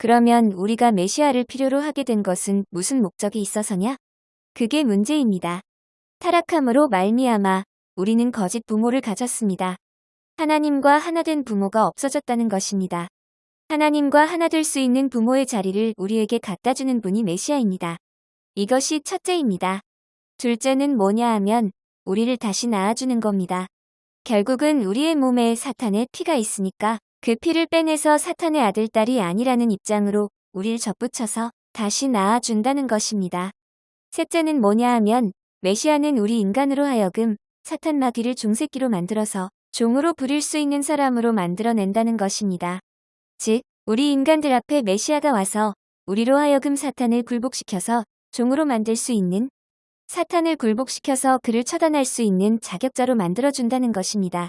그러면 우리가 메시아를 필요로 하게 된 것은 무슨 목적이 있어서냐? 그게 문제입니다. 타락함으로 말미암아 우리는 거짓 부모를 가졌습니다. 하나님과 하나된 부모가 없어졌다는 것입니다. 하나님과 하나 될 수 있는 부모의 자리를 우리에게 갖다 주는 분이 메시아입니다. 이것이 첫째입니다. 둘째는 뭐냐 하면 우리를 다시 낳아주는 겁니다. 결국은 우리의 몸에 사탄의 피가 있으니까 그 피를 빼내서 사탄의 아들, 딸이 아니라는 입장으로 우리를 접붙여서 다시 낳아준다는 것입니다. 셋째는 뭐냐 하면 메시아는 우리 인간으로 하여금 사탄 마귀를 종새끼로 만들어서 종으로 부릴 수 있는 사람으로 만들어낸다는 것입니다. 즉, 우리 인간들 앞에 메시아가 와서 우리로 하여금 사탄을 굴복시켜서 종으로 만들 수 있는 사탄을 굴복시켜서 그를 처단할 수 있는 자격자로 만들어준다는 것입니다.